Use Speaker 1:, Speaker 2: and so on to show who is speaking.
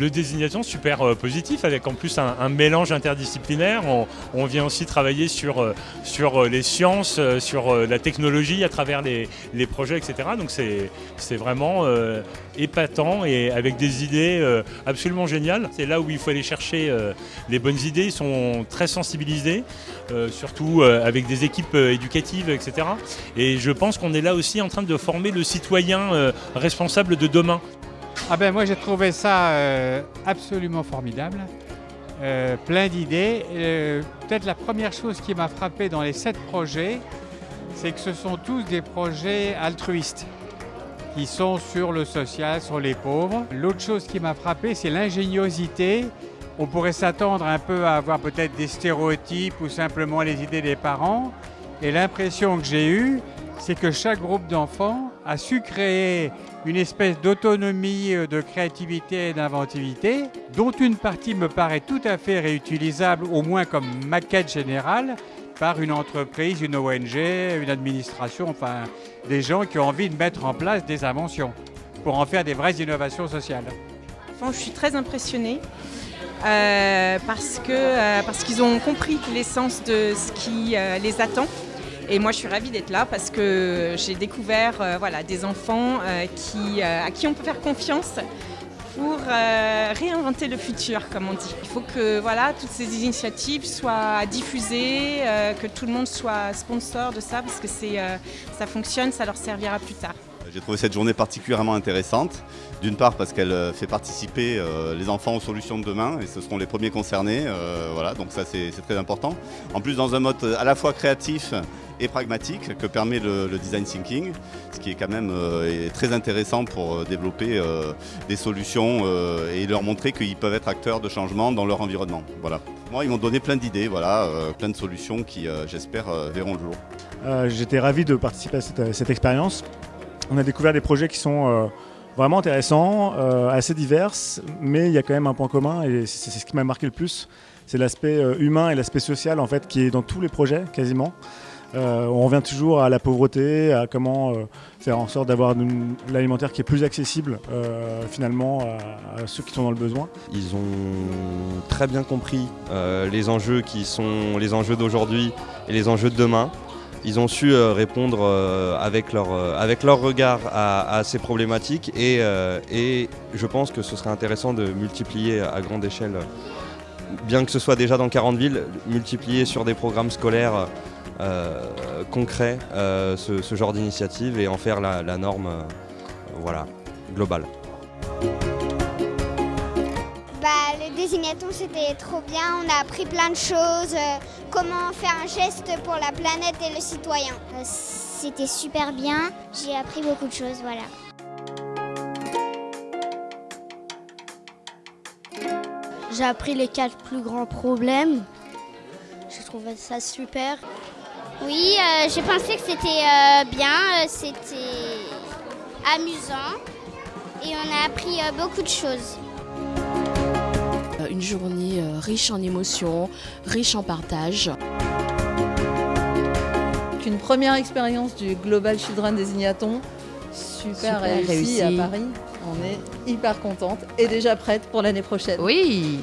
Speaker 1: le désignaton super euh, positif avec en plus un, mélange interdisciplinaire. On, vient aussi travailler sur, euh, sur euh, les sciences, sur la technologie à travers les, les projets, etc. Donc c'est vraiment épatant et avec des idées absolument géniales. C'est là où il faut aller chercher les bonnes idées. Ils sont très sensibilisés, surtout avec des équipes éducatives, etc. Et je pense qu'on est là aussi en train de former le citoyen responsable de demain.
Speaker 2: Ah ben moi j'ai trouvé ça euh, absolument formidable, Euh, plein d'idées. Euh, Peut-être la première chose qui m'a frappé dans les sept projets, c'est que ce sont tous des projets altruistes qui sont sur le social, sur les pauvres. L'autre chose qui m'a frappé, c'est l'ingéniosité. On pourrait s'attendre un peu à avoir peut-être des stéréotypes ou simplement les idées des parents. Et l'impression que j'ai eue, c'est que chaque groupe d'enfants a su créer une espèce d'autonomie, euh, de créativité et d'inventivité, dont une partie me paraît tout à fait réutilisable, au moins comme maquette générale, par une entreprise, une ONG, une administration, enfin des gens qui ont envie de mettre en place des inventions pour en faire des vraies innovations sociales.
Speaker 3: Je suis très impressionnée euh, euh, parce qu'ils ont compris l'essence de ce qui les attend. Et moi, je suis ravie d'être là parce que j'ai découvert euh, voilà, des enfants euh, euh, à qui on peut faire confiance pour réinventer le futur, comme on dit. Il faut que toutes ces initiatives soient diffusées, que tout le monde soit sponsor de ça parce que ça fonctionne, ça leur servira plus tard.
Speaker 4: J'ai trouvé cette journée particulièrement intéressante. D'une part parce qu'elle euh, fait participer euh, les enfants aux solutions de demain et ce seront les premiers concernés. euh, voilà, donc ça c'est très important. En plus dans un mode à la fois créatif et pragmatique que permet le, design thinking, ce qui est quand même euh, très intéressant pour euh, développer euh, des solutions euh, et leur montrer qu'ils peuvent être acteurs de changement dans leur environnement. Voilà. Moi ils m'ont donné plein d'idées, voilà, euh, plein de solutions qui euh, j'espère euh, verront le jour.
Speaker 5: Euh, J'étais ravi de participer à cette expérience. On a découvert des projets qui sont euh, vraiment intéressants, euh, assez divers, mais il y a quand même un point commun et c'est ce qui m'a marqué le plus. C'est l'aspect euh, humain et l'aspect social en fait qui est dans tous les projets quasiment. On revient toujours à la pauvreté, à comment faire en sorte d'avoir l'alimentaire qui est plus accessible finalement à, ceux qui sont dans le besoin.
Speaker 6: Ils ont très bien compris les enjeux qui sont les enjeux d'aujourd'hui et les enjeux de demain. Ils ont su euh, répondre euh, avec, leur, euh, avec leur regard à, ces problématiques et, et je pense que ce serait intéressant de multiplier à grande échelle, bien que ce soit déjà dans 40 villes, multiplier sur des programmes scolaires concrets ce, genre d'initiative et en faire la, norme voilà, globale.
Speaker 7: Bah, le désignaton, c'était trop bien. On a appris plein de choses. Comment faire un geste pour la planète et le citoyen. Euh, C'était super bien. J'ai appris beaucoup de choses, voilà.
Speaker 8: J'ai appris les quatre plus grands problèmes. J'ai trouvé ça super.
Speaker 7: Oui, euh, j'ai pensé que c'était euh, bien. c'était amusant. Et on a appris euh, beaucoup de choses.
Speaker 8: Une journée euh, riche en émotions, riche en partage.
Speaker 9: une première expérience du Global Children Désignaton. Super,
Speaker 8: Super
Speaker 9: réussi,
Speaker 8: réussi.
Speaker 9: à Paris. On est hyper contente et déjà prête pour l'année prochaine.
Speaker 10: Oui,